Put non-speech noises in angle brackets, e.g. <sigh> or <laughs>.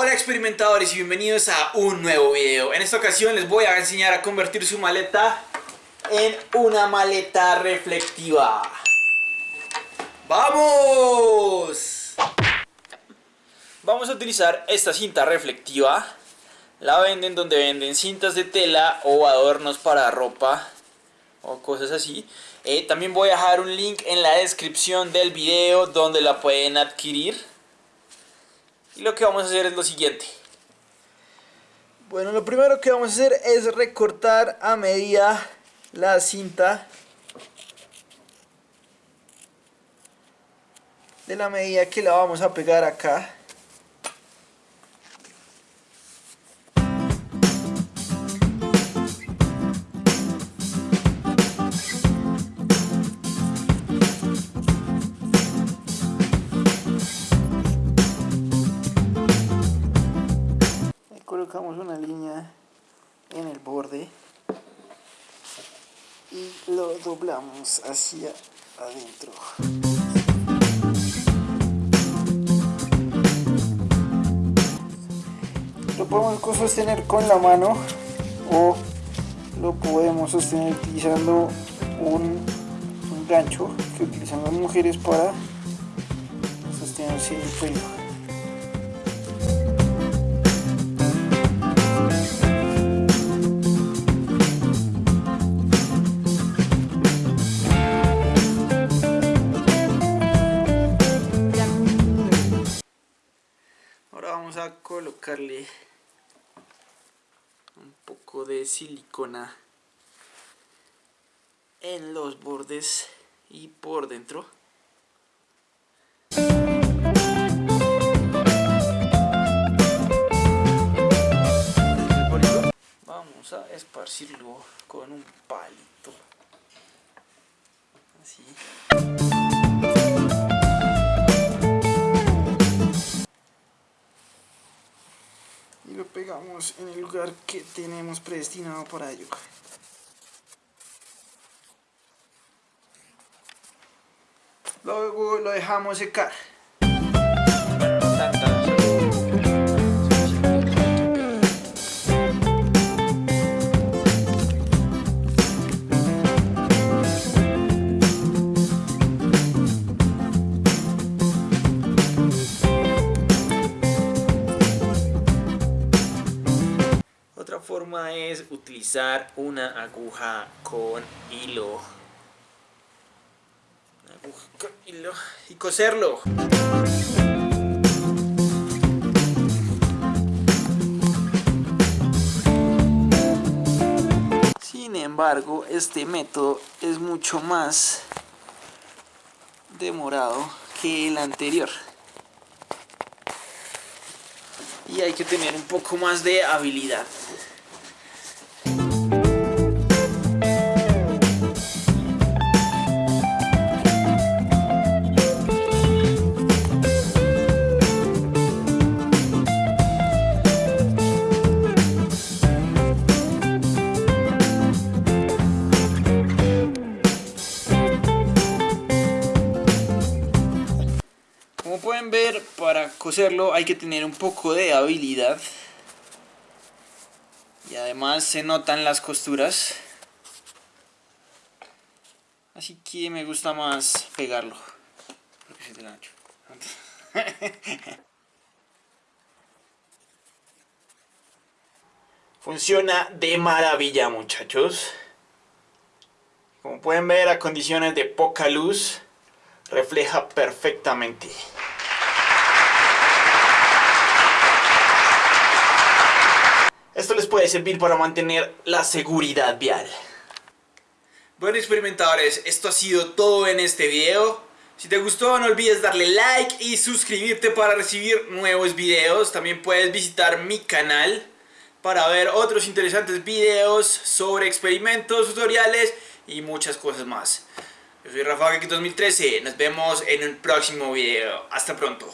Hola experimentadores y bienvenidos a un nuevo video. En esta ocasión les voy a enseñar a convertir su maleta en una maleta reflectiva. ¡Vamos! Vamos a utilizar esta cinta reflectiva. La venden donde venden cintas de tela o adornos para ropa o cosas así. Eh, también voy a dejar un link en la descripción del video donde la pueden adquirir. Y lo que vamos a hacer es lo siguiente. Bueno, lo primero que vamos a hacer es recortar a medida la cinta de la medida que la vamos a pegar acá. Colocamos una línea en el borde y lo doblamos hacia adentro. Lo podemos sostener con la mano o lo podemos sostener utilizando un, gancho que utilizan las mujeres para sostenerse el pelo. Vamos a colocarle un poco de silicona en los bordes y por dentro. Vamos a esparcirlo con un palito. Así en el lugar que tenemos predestinado para ello. Luego lo dejamos secar. Forma es utilizar una aguja con hilo. aguja con hilo y coserlo. Sin embargo, este método es mucho más demorado que el anterior. Y hay que tener un poco más de habilidad. Como pueden ver, para coserlo hay que tener un poco de habilidad. Y además se notan las costuras. Así que me gusta más pegarlo. <laughs> Funciona de maravilla muchachos. Como pueden ver a condiciones de poca luz refleja perfectamente. Esto les puede servir para mantener la seguridad vial. Bueno experimentadores, esto ha sido todo en este video. Si te gustó no olvides darle like y suscribirte para recibir nuevos videos. También puedes visitar mi canal para ver otros interesantes videos sobre experimentos, tutoriales y muchas cosas más. Yo soy Rafa 2013, nos vemos en el próximo video. Hasta pronto.